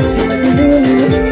Thank you.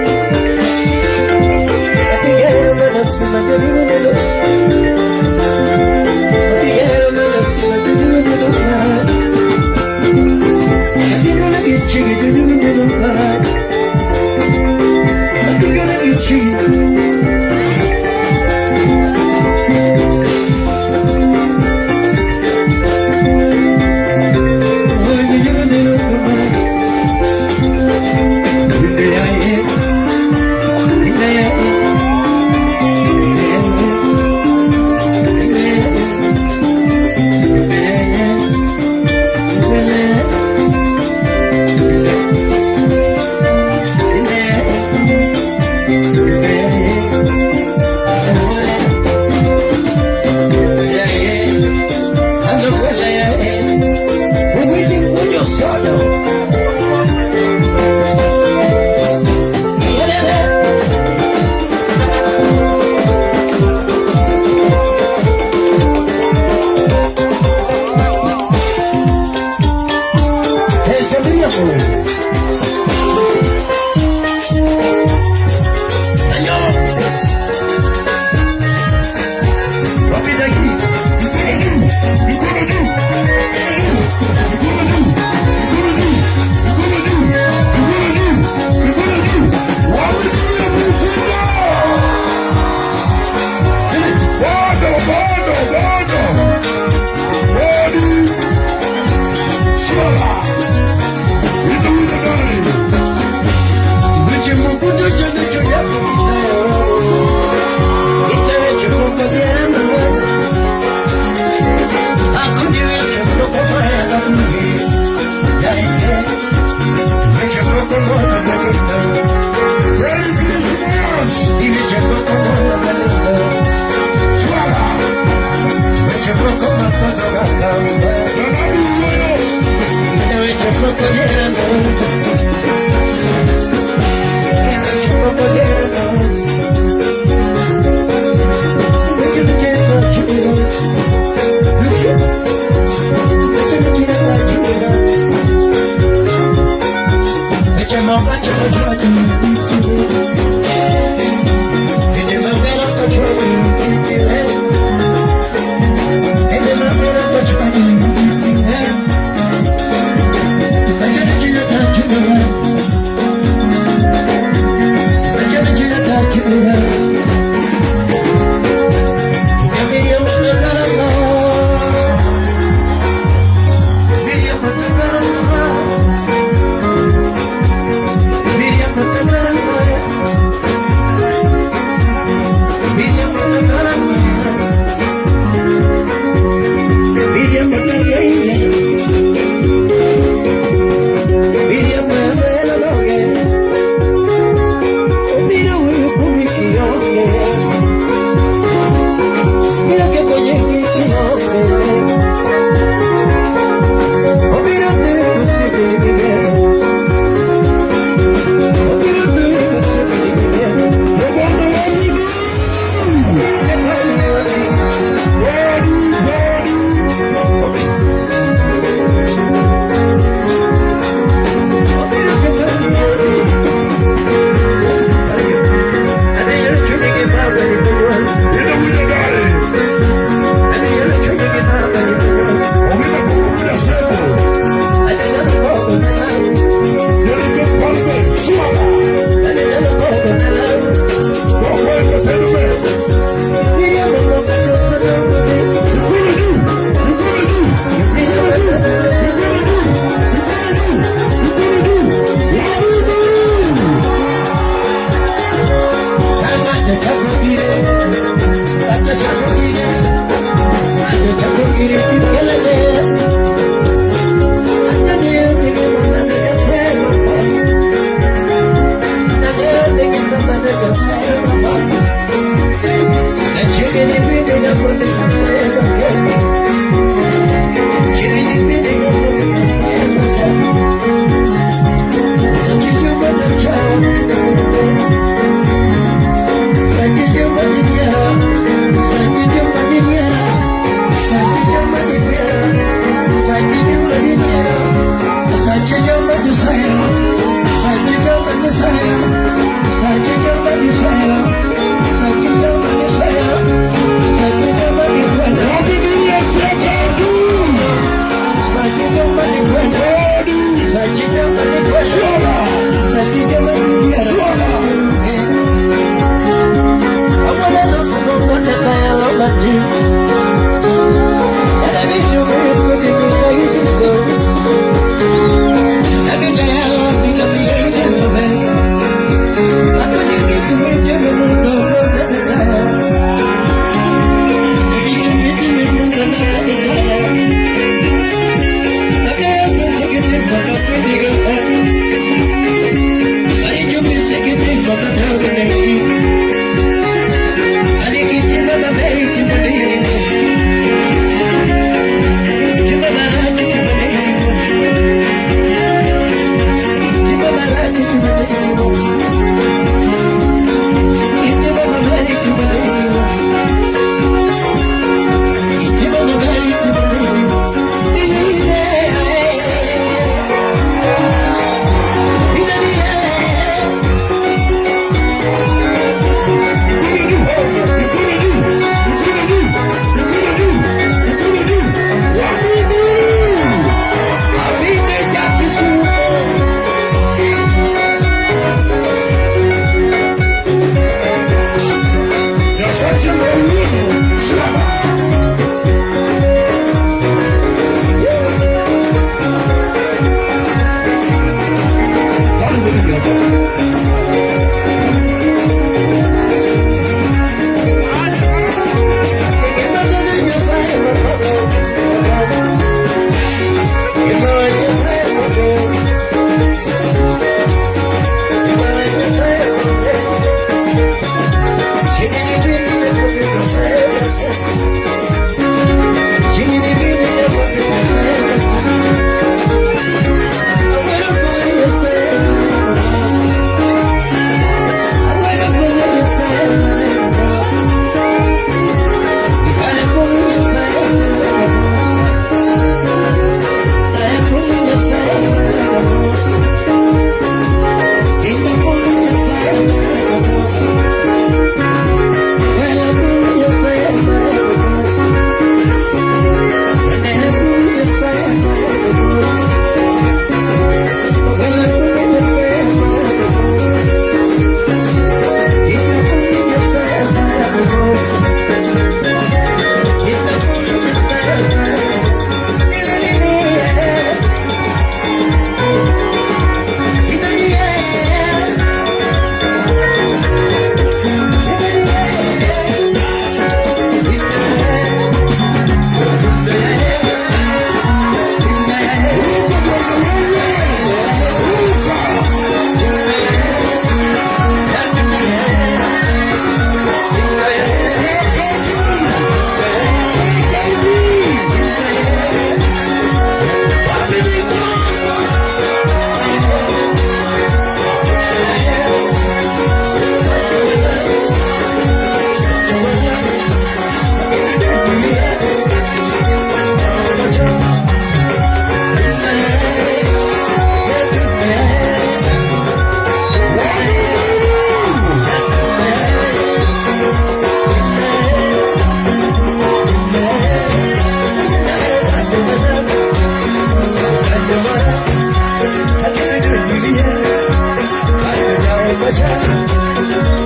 Thank you.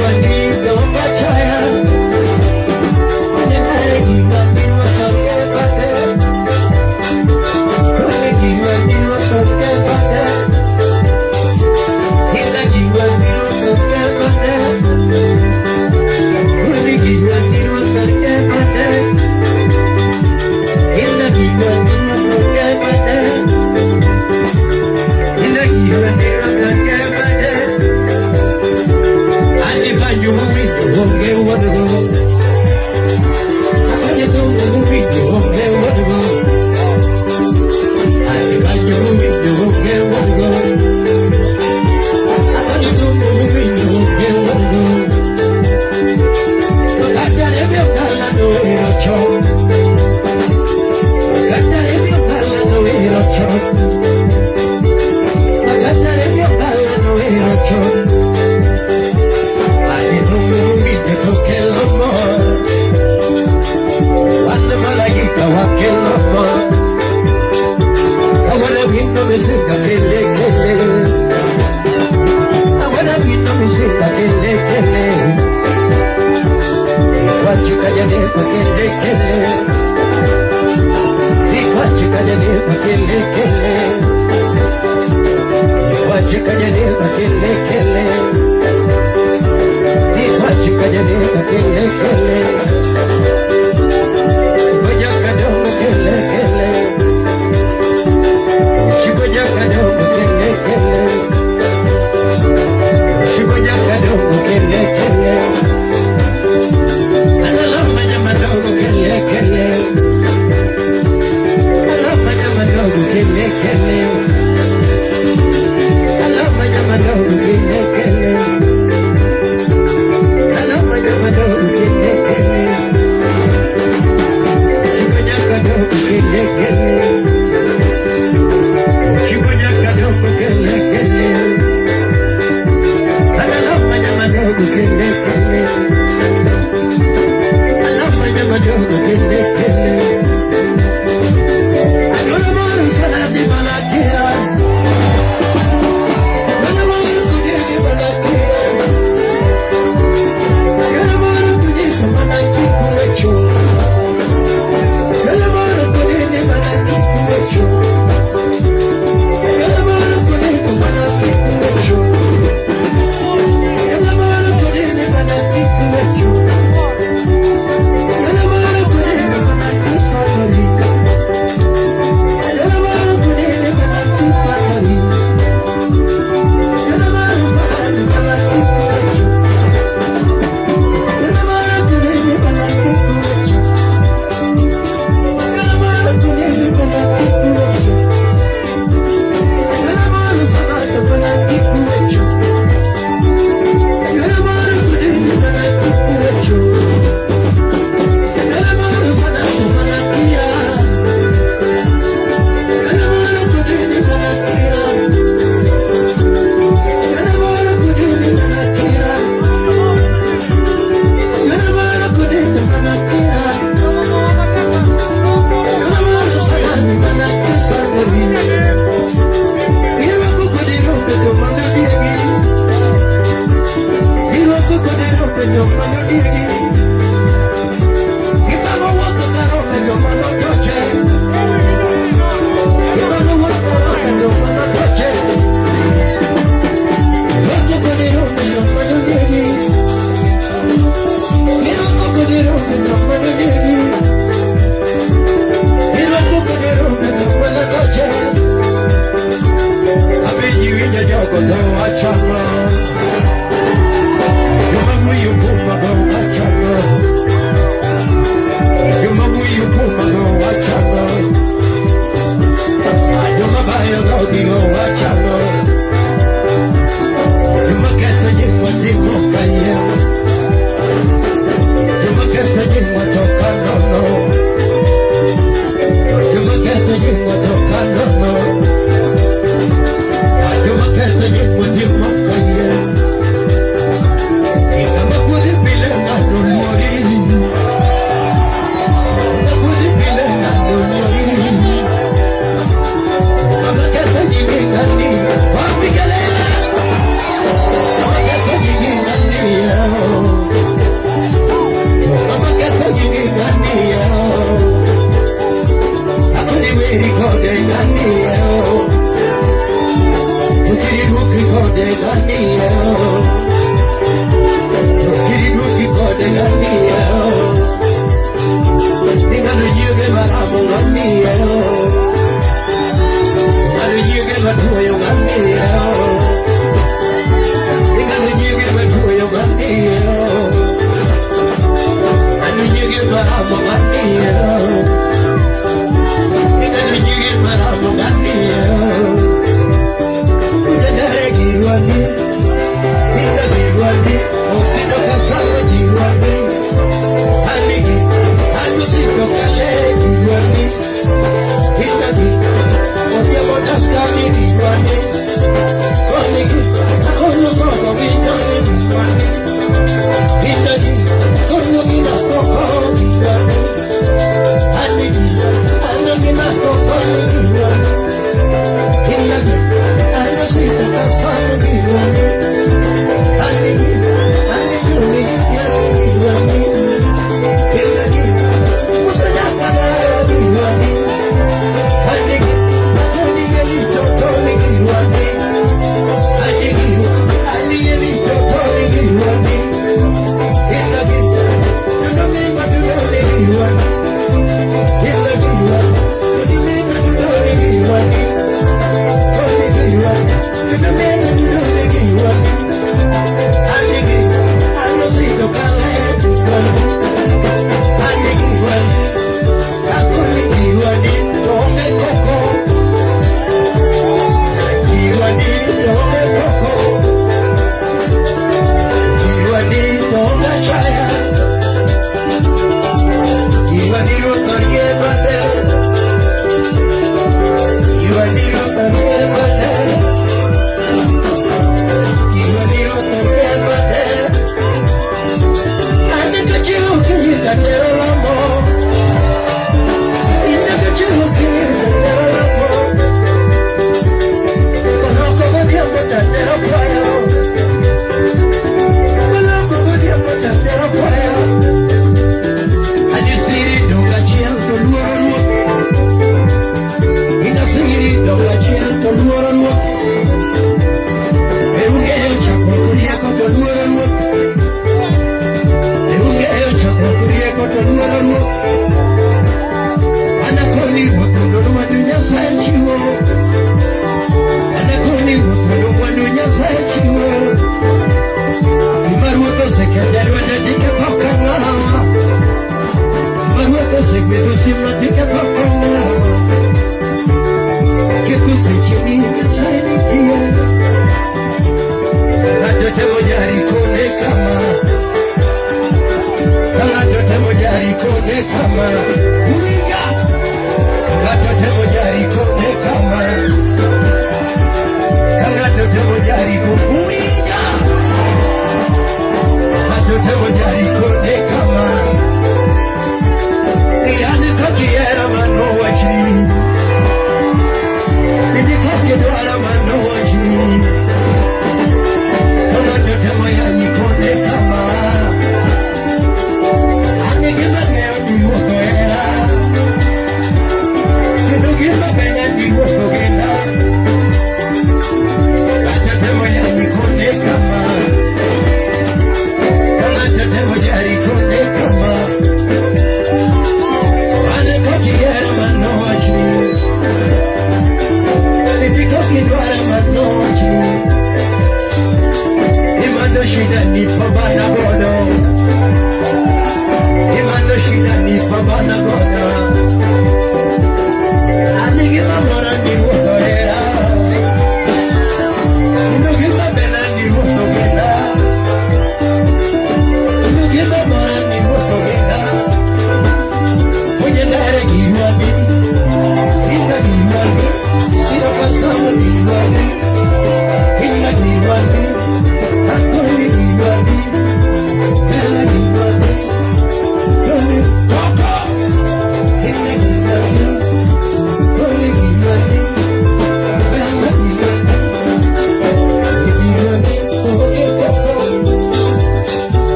Wanita percaya Kill it, kill it. Kill it, kill it. Kill it, kill kele de Daniel